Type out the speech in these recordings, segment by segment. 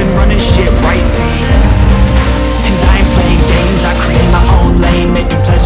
been running shit right, see? And I ain't playing games, I create my own lane Making pleasure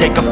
take a